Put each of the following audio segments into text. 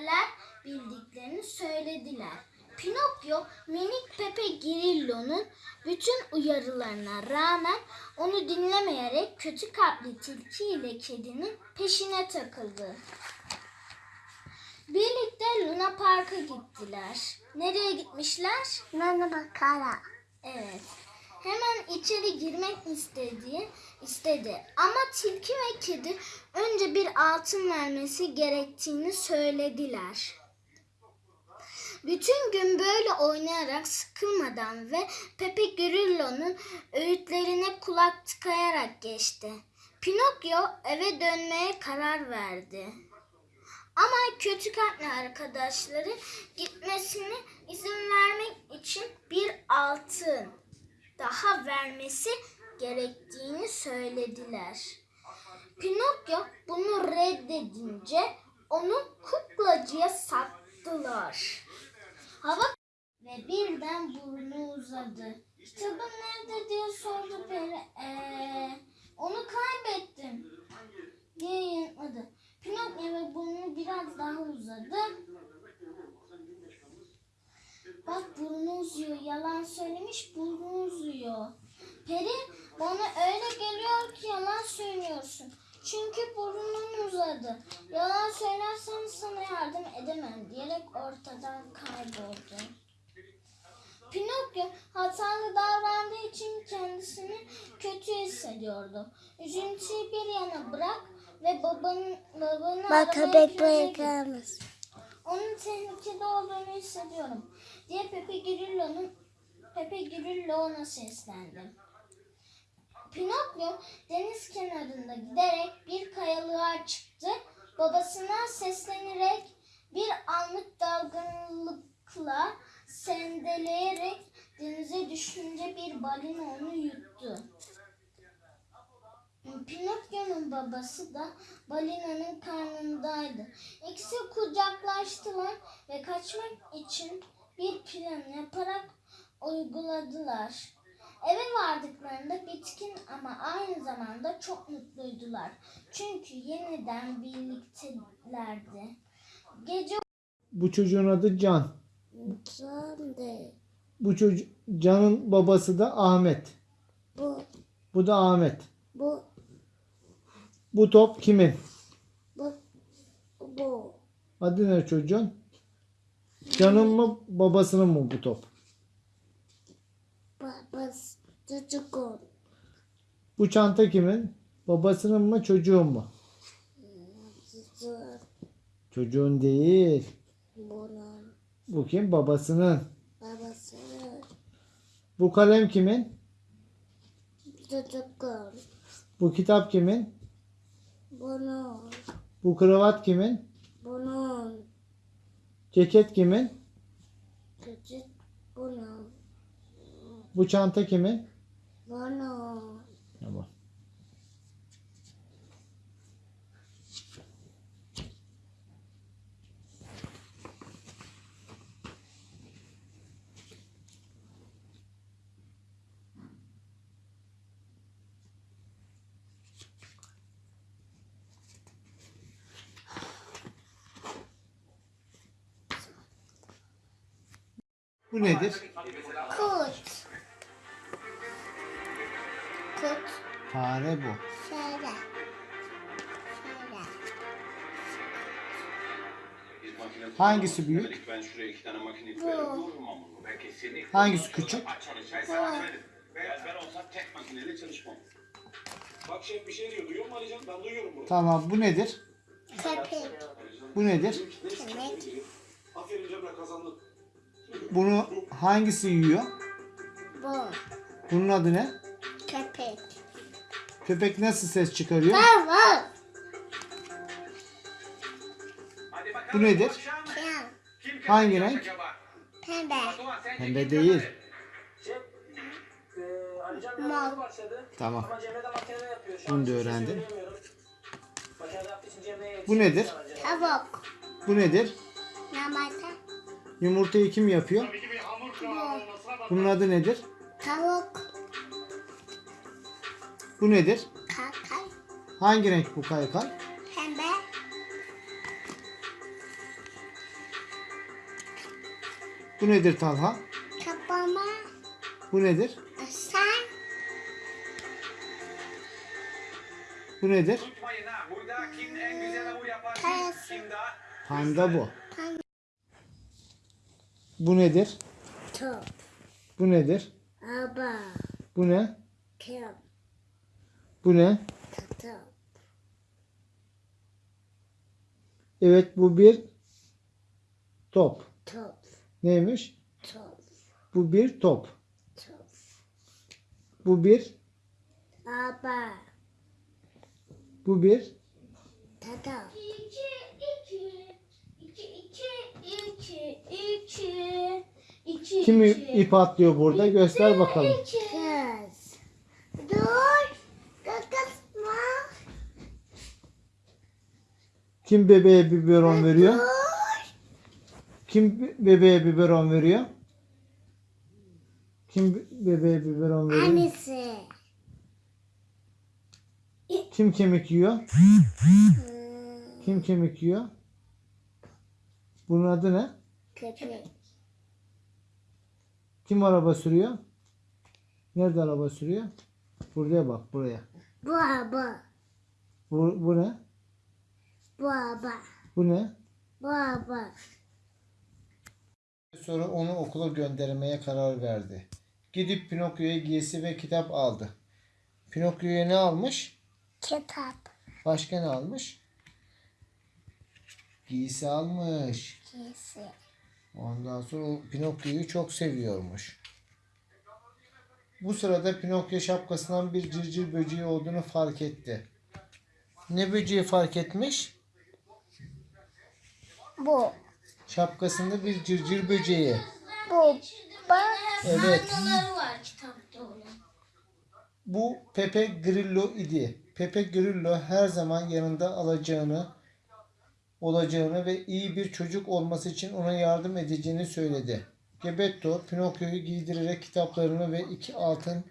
ezberler bildiklerini söylediler. Pinokyo minik Pepe Grillo'nun bütün uyarılarına rağmen onu dinlemeyerek kötü kalpli tilki ile kedinin peşine takıldı. Birlikte Luna Park'a gittiler. Nereye gitmişler? Nana bakara. Evet. Hemen içeri girmek istedi, istedi. Ama tilki ve kedi önce bir altın vermesi gerektiğini söylediler. Bütün gün böyle oynayarak sıkılmadan ve Pepe Grillo'nun öğütlerine kulak tıkayarak geçti. Pinokyo eve dönmeye karar verdi. Ama kötü kalpli arkadaşları gitmesine izin vermek için bir altın daha vermesi gerektiğini söylediler. Pinokyo bunu reddedince onu kuklacıya sattılar. Hava ve birden burnu uzadı. Kitabın nerede diye sordu peri. Ee, onu kaybettim diye yanıtladı. Pinokyo ve burnu biraz daha uzadı. Bak burnu uzuyor. Yalan söylemiş burnu uzuyor. Peri bana öyle geliyor ki yalan söylüyorsun. Çünkü burnun uzadı. Yalan söylersen sana yardım edemem diyerek ortadan kayboldu. Pinokyo hatalı davrandığı için kendisini kötü hissediyordu. Üzüntüyü bir yana bırak ve babanın babanı Bak köpek mısın? Onun tehlikede olduğunu hissediyorum diye Pepe Grillo'nun Pepe Grillo ona seslendi. Pinokyo deniz kenarında giderek bir kayalığa çıktı. Babasına seslenerek bir anlık dalgınlıkla sendeleyerek denize düşünce bir balina onu yuttu. Pinokyo'nun babası da balinanın karnındaydı. İkisi kucaklaştılar ve kaçmak için bir plan yaparak uyguladılar. Eve vardıklarında bitkin ama aynı zamanda çok mutluydular. Çünkü yeniden birliktelerdi. Gece Bu çocuğun adı Can. Can değil. Bu çocuk Can'ın babası da Ahmet. Bu, Bu da Ahmet. bu, Bu top kimin? bu, bu. Adı ne çocuğun? Can'ın mı babasının mı bu top? Babası çocuğun. Bu çanta kimin? Babasının mı çocuğun mu? Çocuğun. Çocuğun değil. Bunun Bu kim? Babasının. babasının. Bu kalem kimin? Çocuğun. Bu kitap kimin? Bunun. Bu kravat kimin? Bunun. Ceket kimin? Çocuk bunun. Bu çanta kimin? Bunun. Tamam. Bu nedir? Kurt. Kurt. Fare bu. Şöyle. Şöyle. Hangisi büyük? Ben şuraya iki tane makine koyarım. Vururum ama bunu. Ben kesinlikle. Hangisi küçük? Çalışay sana söyledim. Ben, ben olsam tek makineyle çalışmam. Bak şef bir şey diyor. Duyuyor musun Alican? Ben duyuyorum bunu. Tamam bu nedir? Köpek. Bu nedir? Köpek. Aferin Cemre kazandın. Bunu hangisi yiyor? Bu. Bunun adı ne? Köpek. Köpek nasıl ses çıkarıyor? Hadi bakalım. Bu nedir? Kim Hangi renk? Pembe. Pembe değil. Mor. Tamam. Ama Cemre de makinede yapıyor. Şu Bunu da şey öğrendin. Bu nedir? Tavuk. Bu nedir? Yumurta. Yumurtayı kim yapıyor? Bunun adı nedir? Tavuk. Bu nedir? Kakay. Hangi renk bu kaykay? Pembe. Bu nedir Talha? Kapama. Bu nedir? Sen. Bu nedir? Unutmayın ha burada kim en güzel avu yapar kim, Kayası. kim daha Panda bu. Panda. Bu nedir? Top. Bu nedir? Aba. Bu ne? Kep. Bu ne? Top. Evet bu bir top. Top. Neymiş? Top. Bu bir top. Top. Bu bir, Aba. bu bir, Tata. İki, iki, kim iki. ip atlıyor burada? Göster bakalım. İki. Kız. Dur. Kakasma. Kim bebeğe biberon veriyor? Dur. Kim be- bebeğe biberon veriyor? Kim be- bebeğe biberon veriyor? Annesi. Kim kemik yiyor? Kim kemik yiyor? Bunun adı ne? Köpek. Kim araba sürüyor? Nerede araba sürüyor? Buraya bak buraya. Bu aba. Bu, bu ne? Bu aba. Bu ne? Bu aba. Sonra onu okula göndermeye karar verdi. Gidip Pinokyo'ya giysi ve kitap aldı. Pinokyo'ya ne almış? Kitap. Başka ne almış? Giysi almış. Kesi. Ondan sonra o Pinokyo'yu çok seviyormuş. Bu sırada Pinokyo şapkasından bir cırcır böceği olduğunu fark etti. Ne böceği fark etmiş? Bu. Şapkasında bir cırcır böceği. Bu. Bak. Evet. Sayfaları var kitapta onun. Bu Pepe Grillo idi. Pepe Grillo her zaman yanında alacağını, olacağını ve iyi bir çocuk olması için ona yardım edeceğini söyledi. Gebetto Pinokyo'yu giydirerek kitaplarını ve iki altın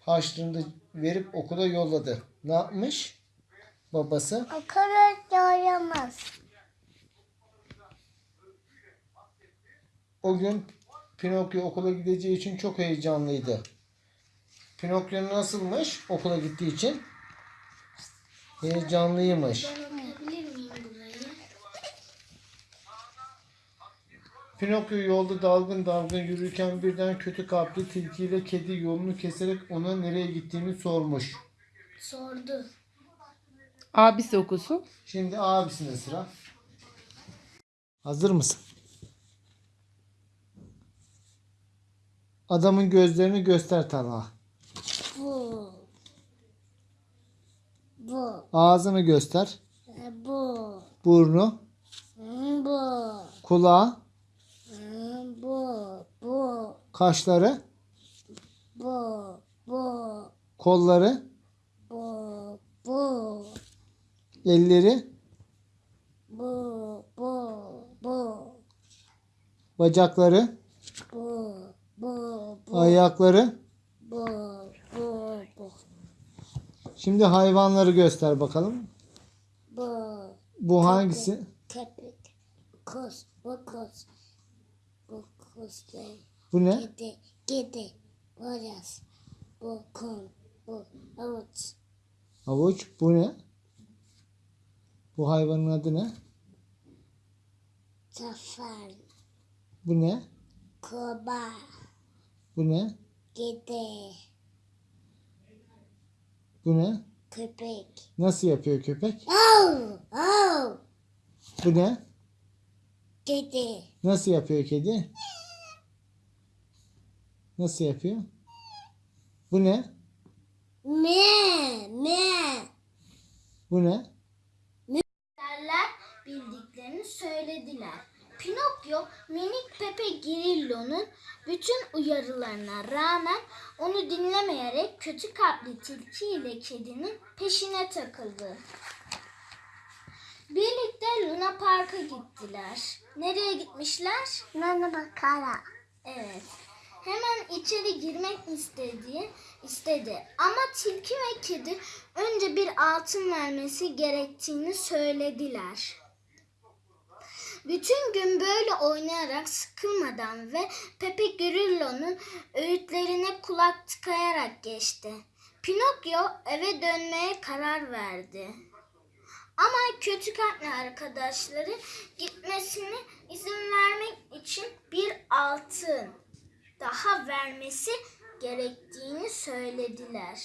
harçlığını da verip okula yolladı. Ne yapmış? Babası O kadar doyamaz. o gün Pinokyo okula gideceği için çok heyecanlıydı. Pinokyo nasılmış okula gittiği için? Heyecanlıymış. Pinokyo yolda dalgın dalgın yürürken birden kötü kalpli tilkiyle kedi yolunu keserek ona nereye gittiğini sormuş. Sordu. Abisi okusun. Şimdi abisine sıra. Hazır mısın? Adamın gözlerini göster Talha. Bu. Bu. Ağzını göster. E, Bu. Burnu, Bu. kulağı. Kaşları, Bu. Bu. kolları, Bu. Bu. elleri, Bu. Bu. Bu. bacakları, Bu. Bu. Bu. ayakları. Bu. Bu. Bu. Şimdi hayvanları göster bakalım. Bu. Bu hangisi? Köpek. Kuz. Bu kuz. Bu kuz değil. Bu ne? Kedi. Kedi. Boyaz. Bu kum. Bu avuç. Havuç. Bu ne? Bu hayvanın adı ne? Zafer. Bu ne? Kurbağa. Bu ne? Kedi. Bu ne? Köpek. Nasıl yapıyor köpek? Oh! Oh! Bu ne? Kedi. Nasıl yapıyor kedi? Nasıl yapıyor? Bu ne? Me! Me! Bu ne? Derler bildiklerini söylediler. Pinokyo minik Pepe Grillo'nun bütün uyarılarına rağmen onu dinlemeyerek kötü kalpli tilki ile kedinin peşine takıldı. Birlikte Luna Park'a gittiler. Nereye gitmişler? Nana bakara. Evet. Hemen içeri girmek istedi, istedi. Ama tilki ve kedi önce bir altın vermesi gerektiğini söylediler. Bütün gün böyle oynayarak sıkılmadan ve Pepe Grillo'nun öğütlerine kulak tıkayarak geçti. Pinokyo eve dönmeye karar verdi. Ama kötü kalpli arkadaşları gitmesine izin vermek için bir altın daha vermesi gerektiğini söylediler.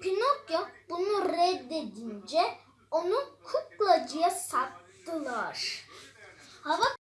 Pinokyo bunu reddedince onu kuklacıya sattılar. Hava